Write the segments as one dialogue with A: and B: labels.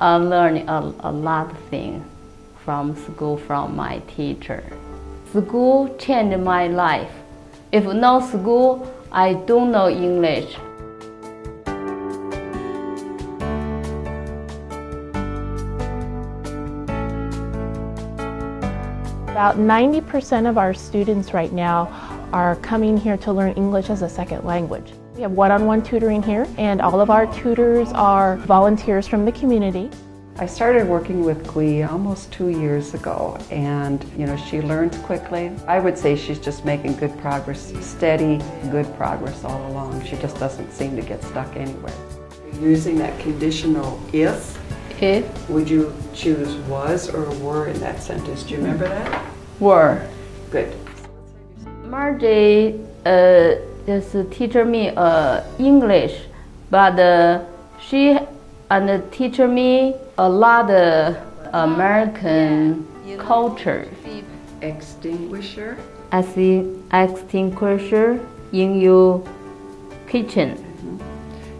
A: I learned a, a lot of things from school from my teacher. School changed my life. If no school, I don't know English.
B: About 90% of our students right now are coming here to learn English as a second language. We have one-on-one -on -one tutoring here and all of our tutors are volunteers from the community.
C: I started working with Gui almost two years ago and you know she learns quickly. I would say she's just making good progress, steady, good progress all along. She just doesn't seem to get stuck anywhere.
D: Using that conditional if,
A: If
D: would you choose was or were in that sentence? Do you remember that?
A: were
D: Good.
A: Margie uh, just teach me uh, English, but uh, she and teach me a lot of American culture.
D: Extinguisher.
A: As in extinguisher in your kitchen.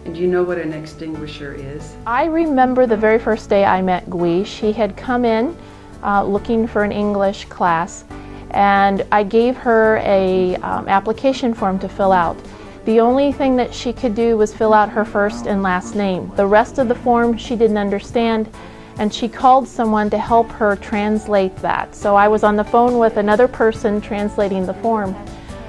D: And do you know what an extinguisher is?
B: I remember the very first day I met Gui. She had come in uh, looking for an English class and I gave her a um, application form to fill out. The only thing that she could do was fill out her first and last name. The rest of the form she didn't understand and she called someone to help her translate that. So I was on the phone with another person translating the form.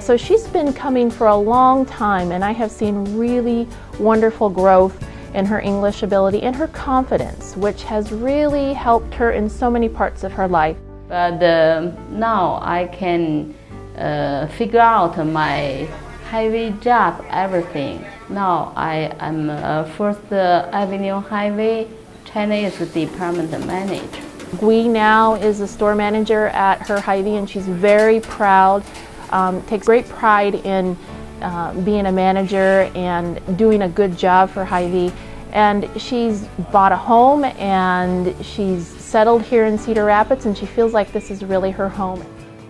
B: So she's been coming for a long time and I have seen really wonderful growth in her English ability and her confidence, which has really helped her in so many parts of her life.
A: But uh, now I can uh, figure out my Hy-Vee job, everything. Now I am uh, First Avenue Hy-Vee Chinese Department Manager.
B: Gui now is a store manager at her Hy-Vee and she's very proud, um, takes great pride in uh, being a manager and doing a good job for Hy-Vee. And she's bought a home and she's settled here in Cedar Rapids and she feels like this is really her home.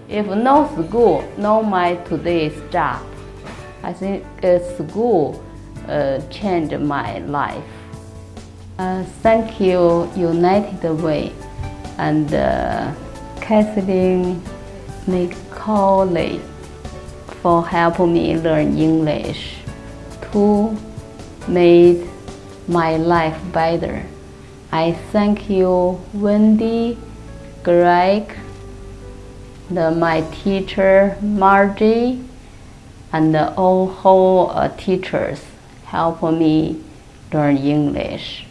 A: If no school, no my today's job. I think uh, school uh, changed my life. Uh, thank you, United Way, and uh, Catherine McAuley for helping me learn English to make my life better. I thank you, Wendy, Greg, the, my teacher, Margie, and all whole uh, teachers help me learn English.